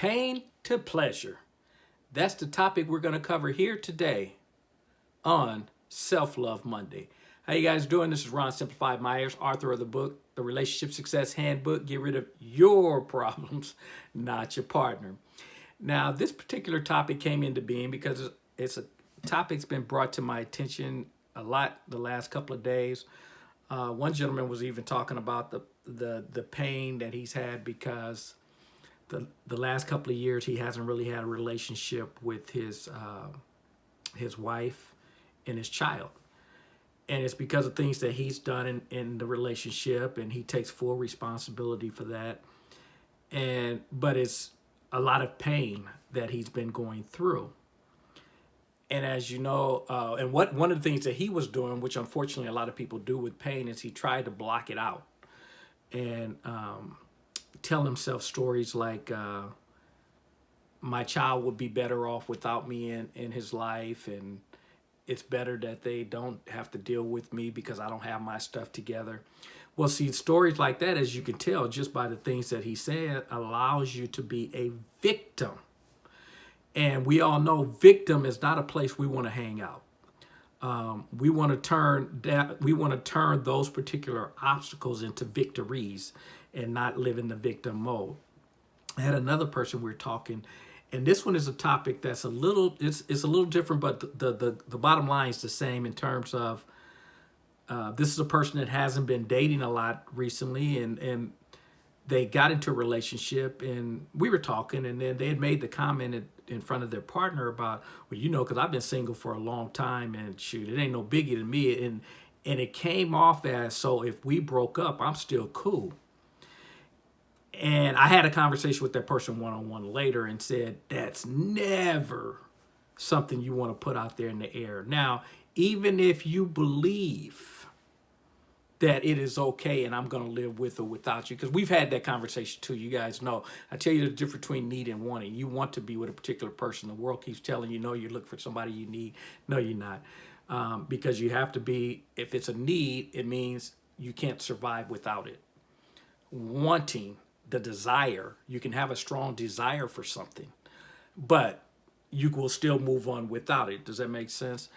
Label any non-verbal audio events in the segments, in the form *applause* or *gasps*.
Pain to pleasure. That's the topic we're going to cover here today on Self-Love Monday. How you guys doing? This is Ron Simplified Myers, author of the book, The Relationship Success Handbook. Get rid of your *laughs* problems, not your partner. Now, this particular topic came into being because it's a topic that's been brought to my attention a lot the last couple of days. Uh, one gentleman was even talking about the, the, the pain that he's had because the, the last couple of years he hasn't really had a relationship with his, uh, his wife and his child. And it's because of things that he's done in, in the relationship and he takes full responsibility for that. And, but it's a lot of pain that he's been going through. And as you know, uh, and what one of the things that he was doing, which unfortunately a lot of people do with pain, is he tried to block it out and um, tell himself stories like, uh, my child would be better off without me in, in his life. And it's better that they don't have to deal with me because I don't have my stuff together. Well, see, stories like that, as you can tell just by the things that he said, allows you to be a victim and we all know victim is not a place we want to hang out. Um, we want to turn that we want to turn those particular obstacles into victories and not live in the victim mode. I had another person we are talking, and this one is a topic that's a little it's it's a little different, but the the the bottom line is the same in terms of uh, this is a person that hasn't been dating a lot recently, and and they got into a relationship, and we were talking, and then they had made the comment in front of their partner about, well, you know, because I've been single for a long time and shoot, it ain't no biggie to me. And, and it came off as, so if we broke up, I'm still cool. And I had a conversation with that person one-on-one later and said, that's never something you want to put out there in the air. Now, even if you believe that it is okay and I'm going to live with or without you. Because we've had that conversation too. You guys know. I tell you the difference between need and wanting. You want to be with a particular person. The world keeps telling you, no, you look for somebody you need. No, you're not. Um, because you have to be, if it's a need, it means you can't survive without it. Wanting, the desire, you can have a strong desire for something, but you will still move on without it. Does that make sense?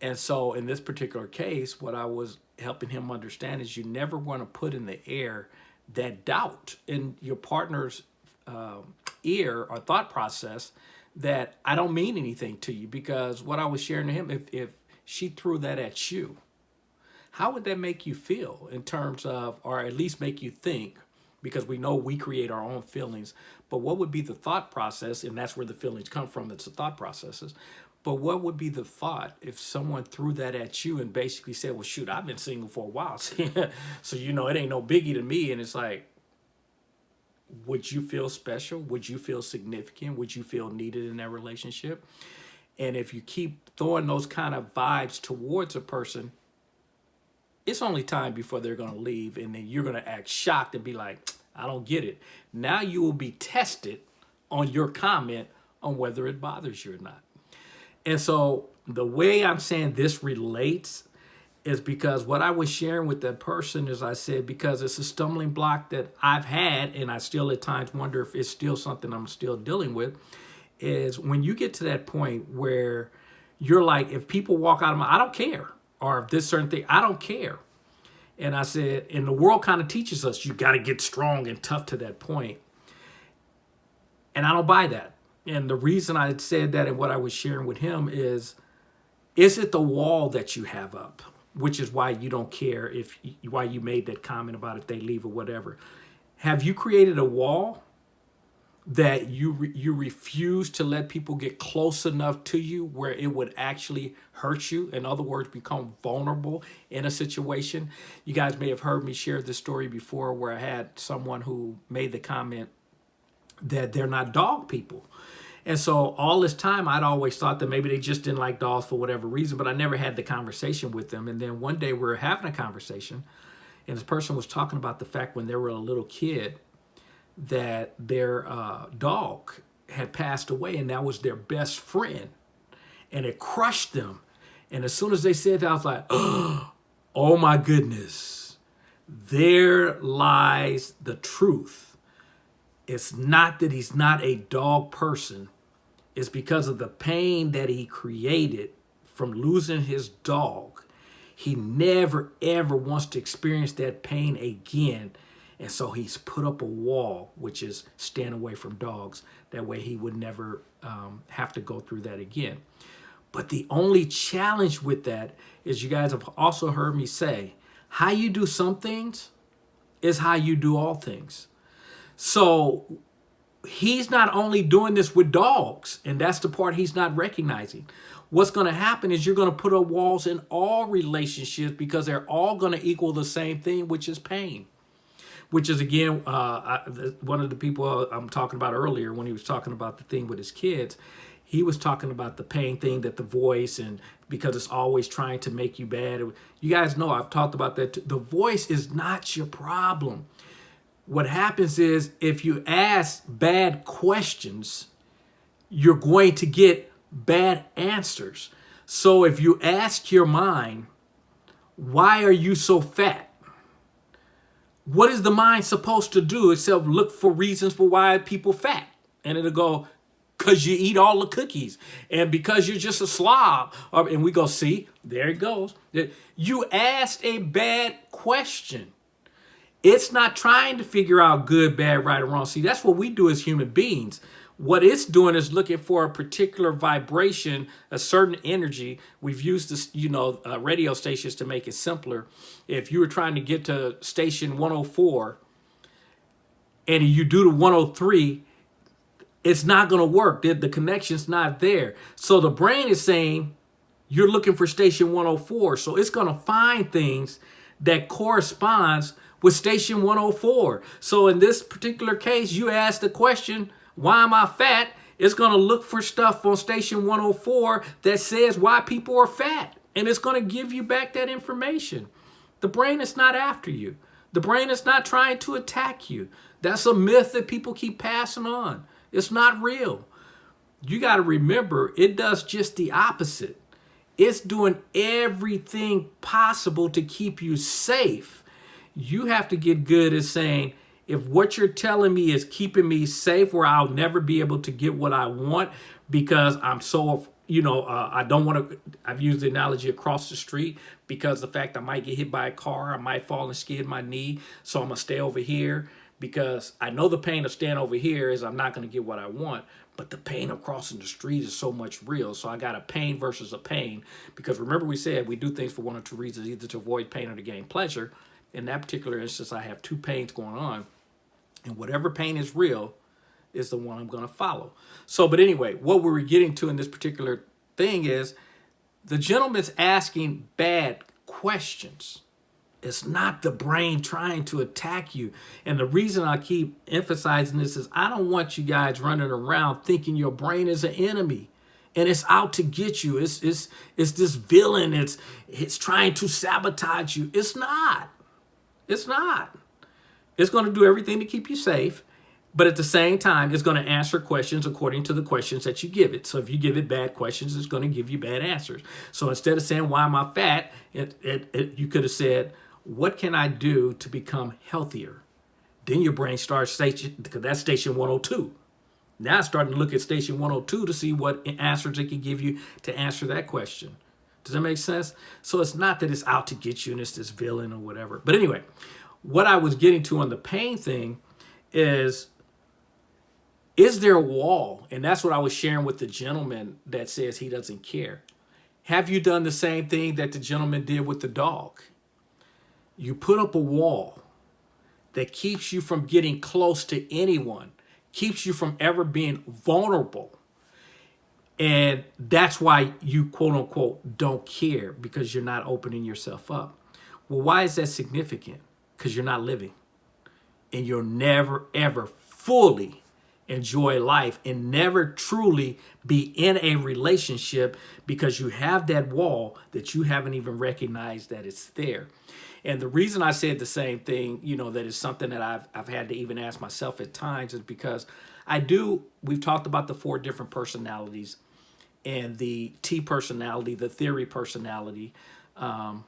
And so in this particular case, what I was helping him understand is you never want to put in the air that doubt in your partner's uh, ear or thought process that I don't mean anything to you because what I was sharing to him, if, if she threw that at you, how would that make you feel in terms of, or at least make you think, because we know we create our own feelings, but what would be the thought process, and that's where the feelings come from, it's the thought processes, but what would be the thought if someone threw that at you and basically said, well, shoot, I've been single for a while. *laughs* so, you know, it ain't no biggie to me. And it's like, would you feel special? Would you feel significant? Would you feel needed in that relationship? And if you keep throwing those kind of vibes towards a person, it's only time before they're going to leave. And then you're going to act shocked and be like, I don't get it. Now you will be tested on your comment on whether it bothers you or not. And so the way I'm saying this relates is because what I was sharing with that person is I said, because it's a stumbling block that I've had, and I still at times wonder if it's still something I'm still dealing with, is when you get to that point where you're like, if people walk out of my, I don't care. Or this certain thing, I don't care. And I said, and the world kind of teaches us, you got to get strong and tough to that point. And I don't buy that and the reason I said that and what I was sharing with him is, is it the wall that you have up? Which is why you don't care if, why you made that comment about if they leave or whatever. Have you created a wall that you re, you refuse to let people get close enough to you where it would actually hurt you. In other words become vulnerable in a situation. You guys may have heard me share this story before where i had someone who made the comment that they're not dog people. And so all this time, I'd always thought that maybe they just didn't like dogs for whatever reason, but I never had the conversation with them. And then one day we were having a conversation, and this person was talking about the fact when they were a little kid that their uh, dog had passed away, and that was their best friend. And it crushed them. And as soon as they said that, I was like, *gasps* oh my goodness, there lies the truth it's not that he's not a dog person. It's because of the pain that he created from losing his dog. He never, ever wants to experience that pain again. And so he's put up a wall, which is stand away from dogs. That way he would never um, have to go through that again. But the only challenge with that is you guys have also heard me say, how you do some things is how you do all things. So he's not only doing this with dogs, and that's the part he's not recognizing. What's going to happen is you're going to put up walls in all relationships because they're all going to equal the same thing, which is pain. Which is, again, uh, I, one of the people I'm talking about earlier when he was talking about the thing with his kids he was talking about the pain thing that the voice and because it's always trying to make you bad. You guys know I've talked about that. The voice is not your problem. What happens is if you ask bad questions, you're going to get bad answers. So if you ask your mind, why are you so fat? What is the mind supposed to do except look for reasons for why people fat? And it'll go, because you eat all the cookies and because you're just a slob. And we go, see, there it goes. You asked a bad question. It's not trying to figure out good, bad, right, or wrong. See, that's what we do as human beings. What it's doing is looking for a particular vibration, a certain energy. We've used this, you know, uh, radio stations to make it simpler. If you were trying to get to station 104 and you do the 103, it's not going to work. The, the connection's not there. So the brain is saying, you're looking for station 104. So it's going to find things that corresponds with station 104. So in this particular case, you ask the question, why am I fat? It's going to look for stuff on station 104 that says why people are fat. And it's going to give you back that information. The brain is not after you. The brain is not trying to attack you. That's a myth that people keep passing on. It's not real. You got to remember, it does just the opposite. It's doing everything possible to keep you safe. You have to get good at saying, if what you're telling me is keeping me safe where I'll never be able to get what I want because I'm so, you know, uh, I don't want to, I've used the analogy across the street because the fact I might get hit by a car, I might fall and skid my knee, so I'm going to stay over here because I know the pain of staying over here is I'm not going to get what I want, but the pain of crossing the street is so much real. So I got a pain versus a pain because remember we said we do things for one or two reasons, either to avoid pain or to gain pleasure. In that particular instance, I have two pains going on and whatever pain is real is the one I'm going to follow. So, but anyway, what we were getting to in this particular thing is the gentleman's asking bad questions. It's not the brain trying to attack you. And the reason I keep emphasizing this is I don't want you guys running around thinking your brain is an enemy and it's out to get you. It's, it's, it's this villain. It's, it's trying to sabotage you. It's not. It's not. It's going to do everything to keep you safe. But at the same time, it's going to answer questions according to the questions that you give it. So if you give it bad questions, it's going to give you bad answers. So instead of saying, why am I fat? It, it, it, you could have said, what can I do to become healthier? Then your brain starts station, because that's station 102. Now it's starting to look at station 102 to see what answers it can give you to answer that question. Does that make sense? So it's not that it's out to get you and it's this villain or whatever. But anyway, what I was getting to on the pain thing is, is there a wall? And that's what I was sharing with the gentleman that says he doesn't care. Have you done the same thing that the gentleman did with the dog? you put up a wall that keeps you from getting close to anyone, keeps you from ever being vulnerable. And that's why you quote unquote don't care because you're not opening yourself up. Well, why is that significant? Because you're not living and you'll never ever fully enjoy life and never truly be in a relationship because you have that wall that you haven't even recognized that it's there. And the reason I said the same thing, you know, that is something that I've, I've had to even ask myself at times is because I do, we've talked about the four different personalities and the T personality, the theory personality. Um,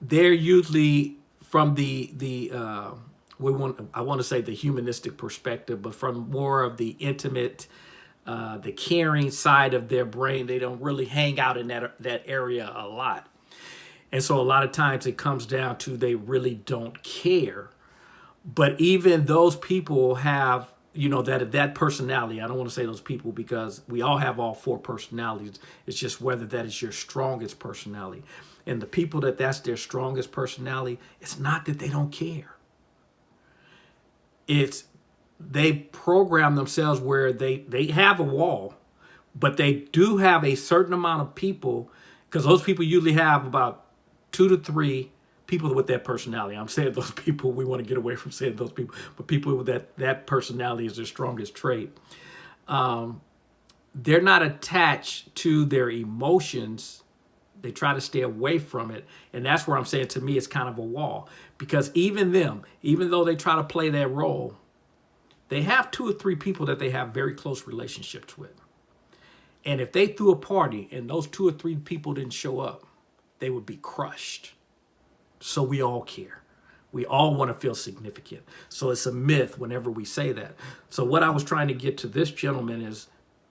they're usually from the, the uh, we want I want to say the humanistic perspective, but from more of the intimate, uh, the caring side of their brain. They don't really hang out in that that area a lot, and so a lot of times it comes down to they really don't care. But even those people have you know that that personality i don't want to say those people because we all have all four personalities it's just whether that is your strongest personality and the people that that's their strongest personality it's not that they don't care it's they program themselves where they they have a wall but they do have a certain amount of people because those people usually have about two to three people with that personality. I'm saying those *laughs* people, we want to get away from saying those people, but people with that, that personality is their strongest trait. Um, they're not attached to their emotions. They try to stay away from it. And that's where I'm saying to me, it's kind of a wall because even them, even though they try to play that role, they have two or three people that they have very close relationships with. And if they threw a party and those two or three people didn't show up, they would be crushed. So we all care. We all want to feel significant. So it's a myth whenever we say that. So what I was trying to get to this gentleman is,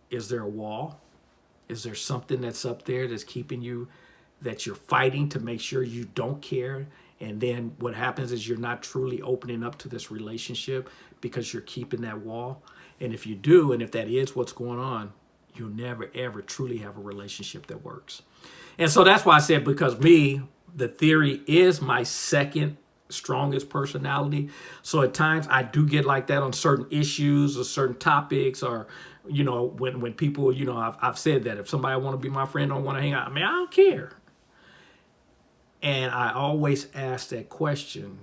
is there a wall? Is there something that's up there that's keeping you, that you're fighting to make sure you don't care? And then what happens is you're not truly opening up to this relationship because you're keeping that wall. And if you do, and if that is what's going on, you'll never, ever truly have a relationship that works. And so that's why I said, because me, the theory is my second strongest personality. So at times I do get like that on certain issues or certain topics or, you know, when, when people, you know, I've, I've said that if somebody want to be my friend, don't want to hang out, I mean, I don't care. And I always ask that question,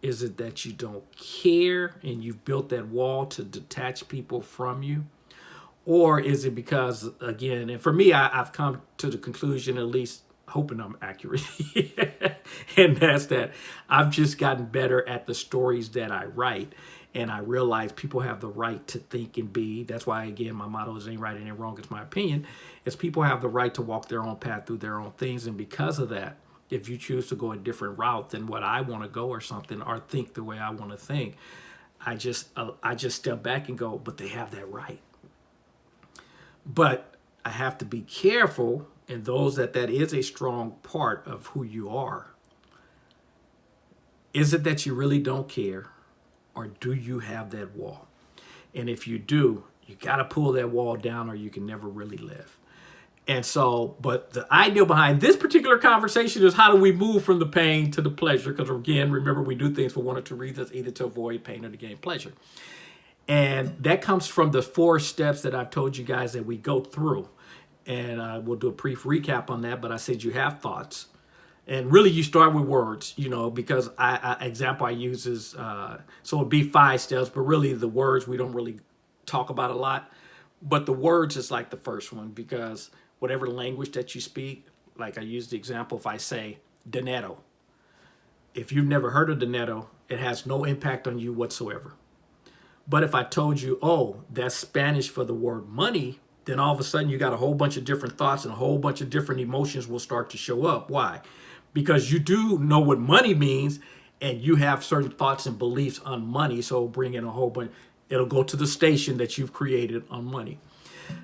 is it that you don't care and you've built that wall to detach people from you? Or is it because, again, and for me, I, I've come to the conclusion, at least hoping I'm accurate. *laughs* and that's that I've just gotten better at the stories that I write. And I realize people have the right to think and be. That's why, again, my motto is ain't right, ain't wrong. It's my opinion. Is people have the right to walk their own path through their own things. And because of that, if you choose to go a different route than what I want to go or something, or think the way I want to think, I just uh, I just step back and go, but they have that right. But I have to be careful and those that that is a strong part of who you are. Is it that you really don't care or do you have that wall? And if you do, you got to pull that wall down or you can never really live. And so, but the idea behind this particular conversation is how do we move from the pain to the pleasure? Because again, remember, we do things for one or two reasons, either to avoid pain or to gain pleasure. And that comes from the four steps that I've told you guys that we go through and uh, we'll do a brief recap on that. But I said you have thoughts, and really you start with words, you know, because I, I example I use is uh, so it'd be five steps, but really the words we don't really talk about a lot. But the words is like the first one because whatever language that you speak, like I use the example if I say dinero, if you've never heard of dinero, it has no impact on you whatsoever. But if I told you, oh, that's Spanish for the word money, then all of a sudden you got a whole bunch of different thoughts and a whole bunch of different emotions will start to show up. Why? Because you do know what money means and you have certain thoughts and beliefs on money. So bring in a whole bunch, it'll go to the station that you've created on money.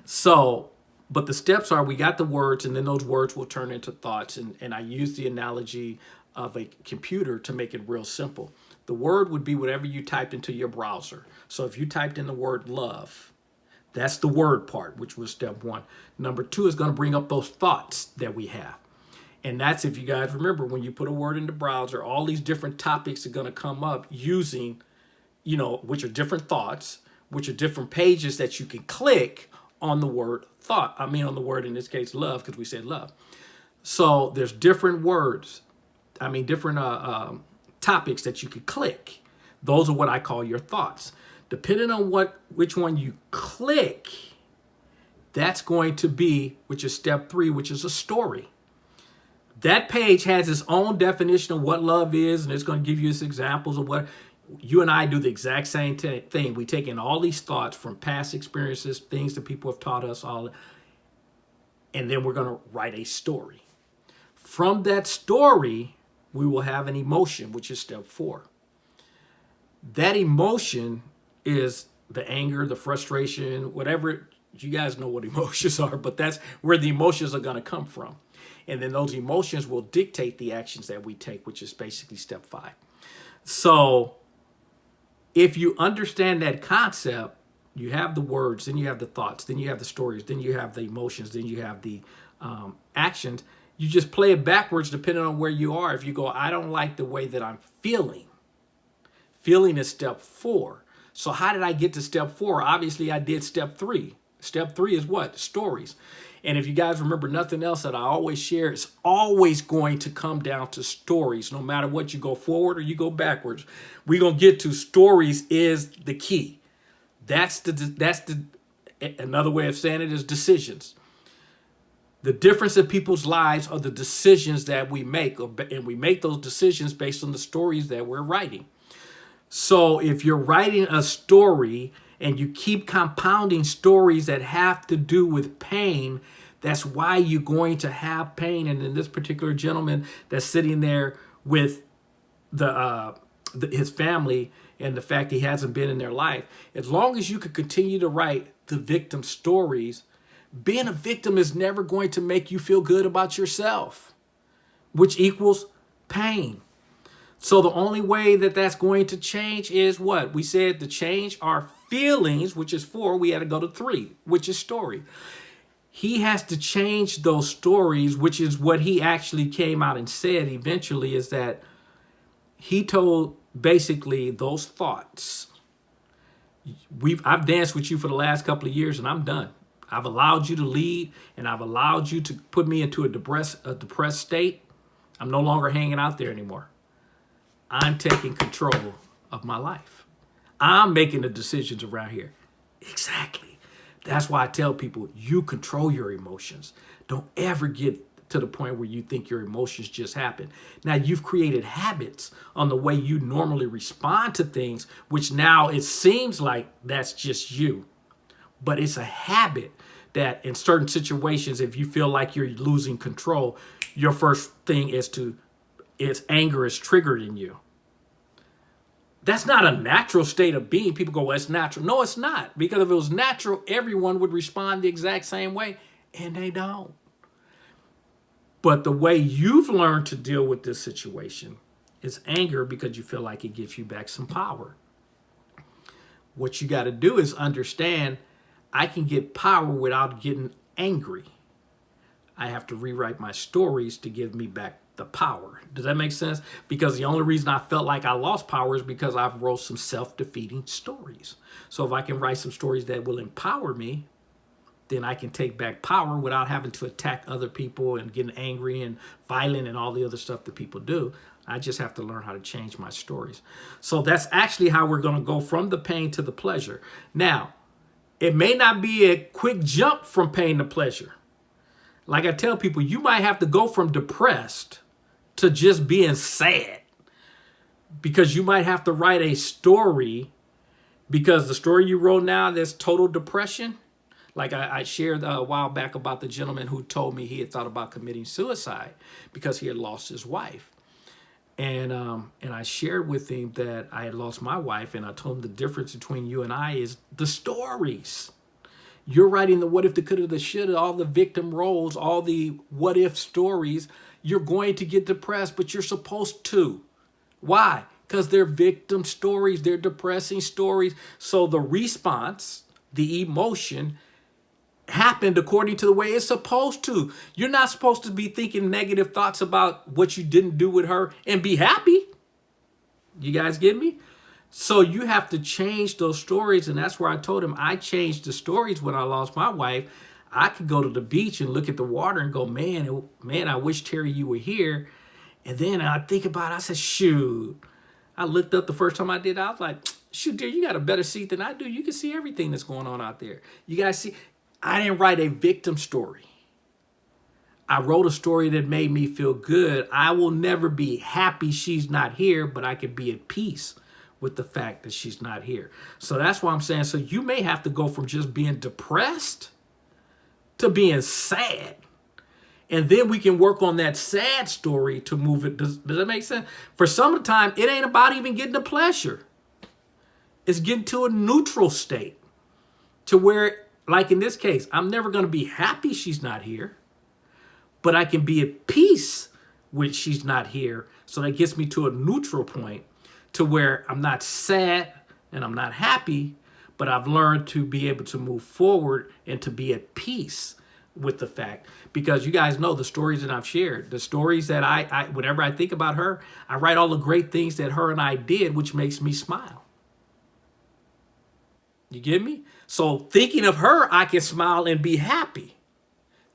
So, but the steps are we got the words and then those words will turn into thoughts. And, and I use the analogy of a computer to make it real simple. The word would be whatever you typed into your browser. So if you typed in the word love, that's the word part, which was step one. Number two is going to bring up those thoughts that we have. And that's if you guys remember when you put a word in the browser, all these different topics are going to come up using, you know, which are different thoughts, which are different pages that you can click on the word thought. I mean, on the word in this case, love, because we said love. So there's different words. I mean, different uh, um, topics that you could click. Those are what I call your thoughts depending on what which one you click, that's going to be, which is step three, which is a story. That page has its own definition of what love is, and it's going to give you its examples of what you and I do the exact same thing. We take in all these thoughts from past experiences, things that people have taught us, all, and then we're going to write a story. From that story, we will have an emotion, which is step four. that emotion is the anger, the frustration, whatever you guys know what *laughs* emotions are, but that's where the emotions are going to come from. And then those emotions will dictate the actions that we take, which is basically step five. So if you understand that concept, you have the words, then you have the thoughts, then you have the stories, then you have the emotions, then you have the um, actions. You just play it backwards depending on where you are. If you go, I don't like the way that I'm feeling. Feeling is step four. So how did I get to step four? Obviously, I did step three. Step three is what? Stories. And if you guys remember nothing else that I always share, it's always going to come down to stories. No matter what you go forward or you go backwards, we're going to get to stories is the key. That's the, that's the, another way of saying it is decisions. The difference in people's lives are the decisions that we make, and we make those decisions based on the stories that we're writing. So if you're writing a story and you keep compounding stories that have to do with pain, that's why you're going to have pain. And in this particular gentleman that's sitting there with the, uh, the his family and the fact he hasn't been in their life, as long as you can continue to write the victim stories, being a victim is never going to make you feel good about yourself, which equals pain. So the only way that that's going to change is what? We said to change our feelings, which is four, we had to go to three, which is story. He has to change those stories, which is what he actually came out and said eventually is that he told basically those thoughts. We've I've danced with you for the last couple of years and I'm done. I've allowed you to lead and I've allowed you to put me into a depressed, a depressed state. I'm no longer hanging out there anymore. I'm taking control of my life. I'm making the decisions around here. Exactly. That's why I tell people, you control your emotions. Don't ever get to the point where you think your emotions just happen. Now you've created habits on the way you normally respond to things, which now it seems like that's just you. But it's a habit that in certain situations, if you feel like you're losing control, your first thing is to is anger is triggered in you. That's not a natural state of being. People go, well, it's natural. No, it's not. Because if it was natural, everyone would respond the exact same way, and they don't. But the way you've learned to deal with this situation is anger because you feel like it gives you back some power. What you got to do is understand I can get power without getting angry. I have to rewrite my stories to give me back the power. Does that make sense? Because the only reason I felt like I lost power is because I've wrote some self-defeating stories. So if I can write some stories that will empower me, then I can take back power without having to attack other people and getting angry and violent and all the other stuff that people do. I just have to learn how to change my stories. So that's actually how we're going to go from the pain to the pleasure. Now, it may not be a quick jump from pain to pleasure. Like I tell people, you might have to go from depressed to just being sad because you might have to write a story because the story you wrote now, there's total depression. Like I, I shared a while back about the gentleman who told me he had thought about committing suicide because he had lost his wife. And um, and I shared with him that I had lost my wife, and I told him the difference between you and I is the stories. You're writing the what if, the coulda, the shoulda, all the victim roles, all the what if stories. You're going to get depressed, but you're supposed to. Why? Because they're victim stories, they're depressing stories. So the response, the emotion, happened according to the way it's supposed to. You're not supposed to be thinking negative thoughts about what you didn't do with her and be happy. You guys get me? So you have to change those stories. And that's where I told him I changed the stories when I lost my wife. I could go to the beach and look at the water and go, man, man, I wish Terry you were here. And then I think about it, I said, shoot. I looked up the first time I did, I was like, shoot, dear, you got a better seat than I do. You can see everything that's going on out there. You guys see, I didn't write a victim story. I wrote a story that made me feel good. I will never be happy she's not here, but I can be at peace with the fact that she's not here. So that's why I'm saying, so you may have to go from just being depressed to being sad. And then we can work on that sad story to move it. Does, does that make sense? For some of the time, it ain't about even getting the pleasure. It's getting to a neutral state to where, like in this case, I'm never going to be happy she's not here, but I can be at peace when she's not here. So that gets me to a neutral point to where I'm not sad and I'm not happy, but I've learned to be able to move forward and to be at peace with the fact because you guys know the stories that I've shared, the stories that I, I whenever I think about her, I write all the great things that her and I did, which makes me smile. You get me? So thinking of her, I can smile and be happy.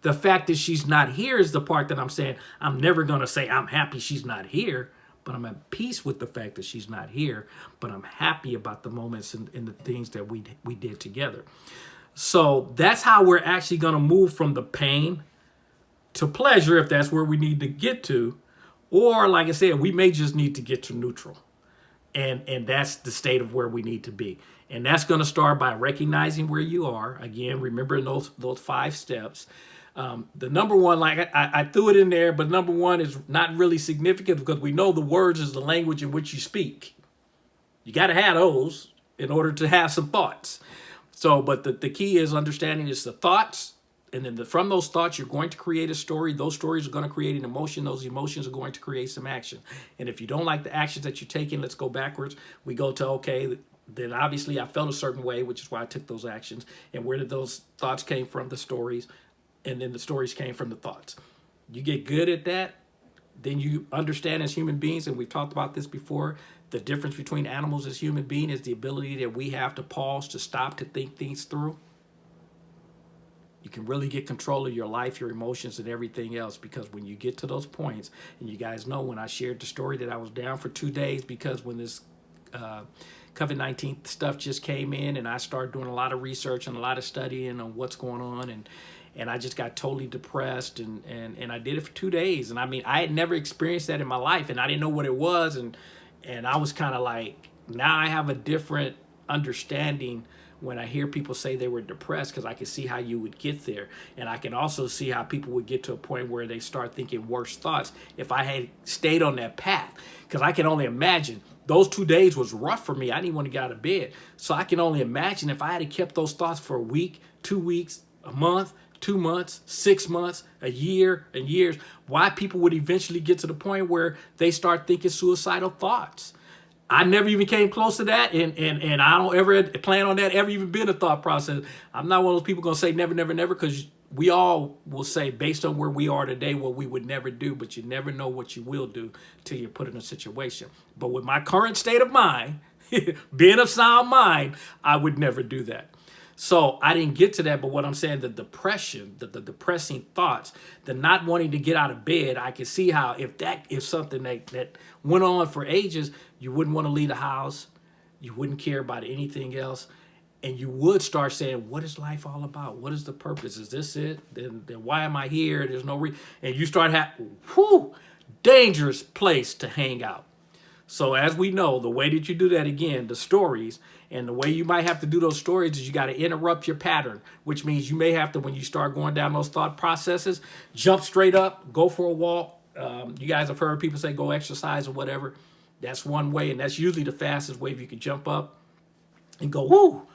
The fact that she's not here is the part that I'm saying I'm never going to say I'm happy she's not here, but I'm at peace with the fact that she's not here, but I'm happy about the moments and, and the things that we, we did together. So that's how we're actually going to move from the pain to pleasure if that's where we need to get to. Or like I said, we may just need to get to neutral. And, and that's the state of where we need to be. And that's going to start by recognizing where you are. Again, remembering those, those five steps. Um, the number one, like I, I, threw it in there, but number one is not really significant because we know the words is the language in which you speak. You got to have those in order to have some thoughts. So, but the, the key is understanding is the thoughts. And then the, from those thoughts, you're going to create a story. Those stories are going to create an emotion. Those emotions are going to create some action. And if you don't like the actions that you're taking, let's go backwards. We go to, okay, then obviously I felt a certain way, which is why I took those actions. And where did those thoughts came from? The stories. And then the stories came from the thoughts. You get good at that, then you understand as human beings, and we've talked about this before, the difference between animals as human beings is the ability that we have to pause, to stop, to think things through. You can really get control of your life, your emotions, and everything else because when you get to those points, and you guys know when I shared the story that I was down for two days because when this uh, COVID-19 stuff just came in and I started doing a lot of research and a lot of studying on what's going on and and I just got totally depressed and, and, and I did it for two days. And I mean, I had never experienced that in my life and I didn't know what it was. And and I was kind of like, now I have a different understanding when I hear people say they were depressed because I can see how you would get there. And I can also see how people would get to a point where they start thinking worse thoughts if I had stayed on that path. Because I can only imagine those two days was rough for me. I didn't want to get out of bed. So I can only imagine if I had kept those thoughts for a week, two weeks, a month, two months, six months, a year, and years, why people would eventually get to the point where they start thinking suicidal thoughts. I never even came close to that, and and and I don't ever plan on that ever even being a thought process. I'm not one of those people gonna say never, never, never, because we all will say based on where we are today what we would never do, but you never know what you will do till you're put in a situation. But with my current state of mind, *laughs* being of sound mind, I would never do that. So I didn't get to that, but what I'm saying, the depression, the, the depressing thoughts, the not wanting to get out of bed, I can see how if that is something that, that went on for ages, you wouldn't want to leave the house, you wouldn't care about anything else, and you would start saying, what is life all about? What is the purpose? Is this it? Then, then why am I here? There's no reason. And you start having, whew, dangerous place to hang out. So as we know, the way that you do that again, the stories, and the way you might have to do those stories is you got to interrupt your pattern, which means you may have to, when you start going down those thought processes, jump straight up, go for a walk. Um, you guys have heard people say go exercise or whatever. That's one way, and that's usually the fastest way if you can jump up and go, woo,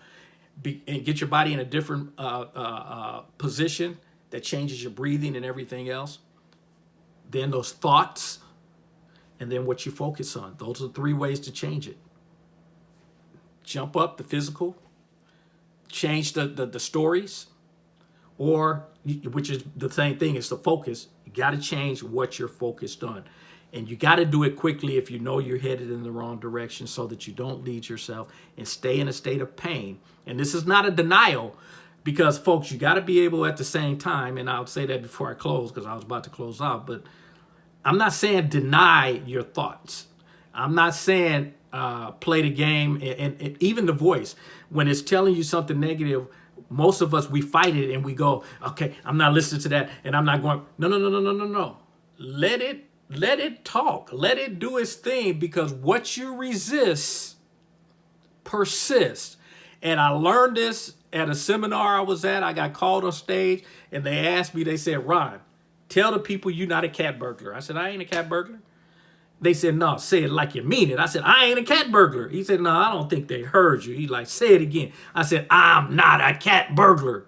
be, and get your body in a different uh, uh, uh, position that changes your breathing and everything else. Then those thoughts, and then what you focus on. Those are three ways to change it. Jump up the physical, change the, the, the stories, or, which is the same thing, it's the focus. You got to change what you're focused on. And you got to do it quickly if you know you're headed in the wrong direction so that you don't lead yourself and stay in a state of pain. And this is not a denial because, folks, you got to be able at the same time, and I'll say that before I close because I was about to close out, but I'm not saying deny your thoughts. I'm not saying uh, play the game and, and, and, even the voice. When it's telling you something negative, most of us, we fight it and we go, okay, I'm not listening to that and I'm not going, no, no, no, no, no, no, no. Let it, let it talk. Let it do its thing because what you resist persists. And I learned this at a seminar I was at. I got called on stage and they asked me, they said, Ron, Tell the people you're not a cat burglar. I said, I ain't a cat burglar. They said, no, say it like you mean it. I said, I ain't a cat burglar. He said, no, I don't think they heard you. He like, say it again. I said, I'm not a cat burglar.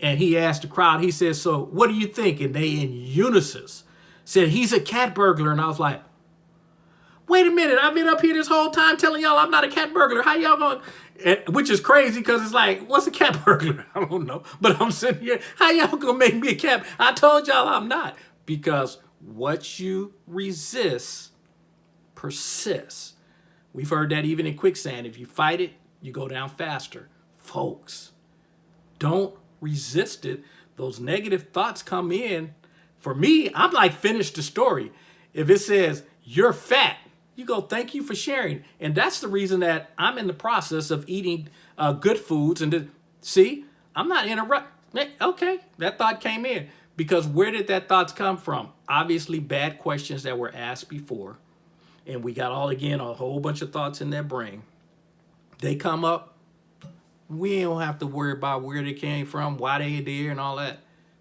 And he asked the crowd, he said, so what do you think? And they in unison said, he's a cat burglar. And I was like, wait a minute, I've been up here this whole time telling y'all I'm not a cat burglar. How y'all going? Which is crazy because it's like, what's a cat *laughs* burglar? I don't know. But I'm sitting here, how y'all gonna make me a cat? I told y'all I'm not. Because what you resist persists. We've heard that even in quicksand. If you fight it, you go down faster. Folks, don't resist it. Those negative thoughts come in. For me, I'm like, finish the story. If it says, you're fat, you go, thank you for sharing. And that's the reason that I'm in the process of eating uh, good foods. And see, I'm not in a rut. Okay, that thought came in. Because where did that thoughts come from? Obviously, bad questions that were asked before. And we got all, again, a whole bunch of thoughts in their brain. They come up. We don't have to worry about where they came from, why they there, and all that.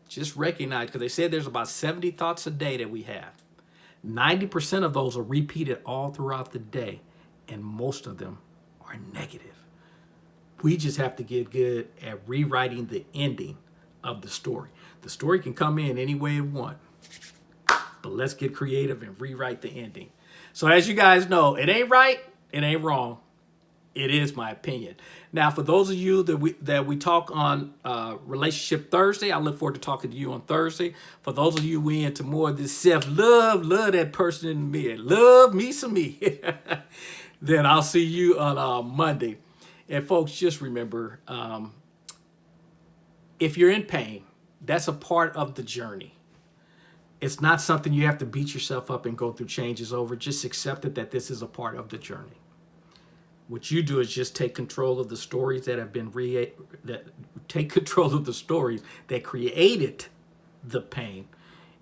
Just recognize, because they said there's about 70 thoughts a day that we have. 90% of those are repeated all throughout the day, and most of them are negative. We just have to get good at rewriting the ending of the story. The story can come in any way it want, but let's get creative and rewrite the ending. So as you guys know, it ain't right, it ain't wrong. It is my opinion. Now, for those of you that we that we talk on uh, Relationship Thursday, I look forward to talking to you on Thursday. For those of you we into more of this self-love, love that person in me, love me some me, *laughs* then I'll see you on uh, Monday. And folks, just remember, um, if you're in pain, that's a part of the journey. It's not something you have to beat yourself up and go through changes over. Just accept it that this is a part of the journey. What you do is just take control of the stories that have been re that take control of the stories that created the pain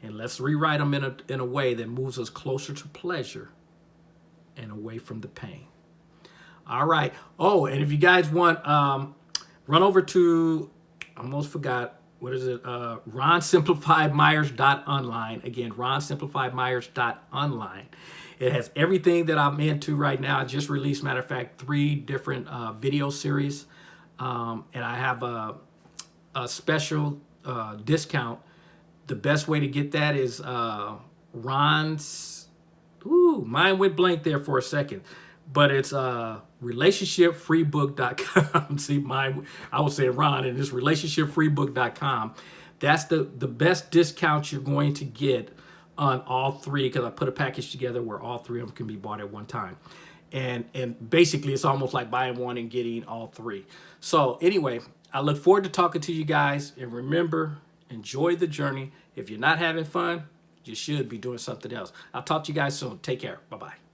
and let's rewrite them in a, in a way that moves us closer to pleasure and away from the pain. All right. Oh, and if you guys want, um, run over to, I almost forgot, what is it? Uh, RonSimplifiedMyers.online. Again, RonSimplifiedMyers.online. It has everything that I'm into right now. I just released, matter of fact, three different uh, video series. Um, and I have a, a special uh, discount. The best way to get that is uh, Ron's, ooh, mine went blank there for a second. But it's uh, relationshipfreebook.com. *laughs* See, my, I would say Ron, and it's relationshipfreebook.com. That's the, the best discount you're going to get on all three because I put a package together where all three of them can be bought at one time. And, and basically, it's almost like buying one and getting all three. So anyway, I look forward to talking to you guys. And remember, enjoy the journey. If you're not having fun, you should be doing something else. I'll talk to you guys soon. Take care. Bye-bye.